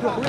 Dal,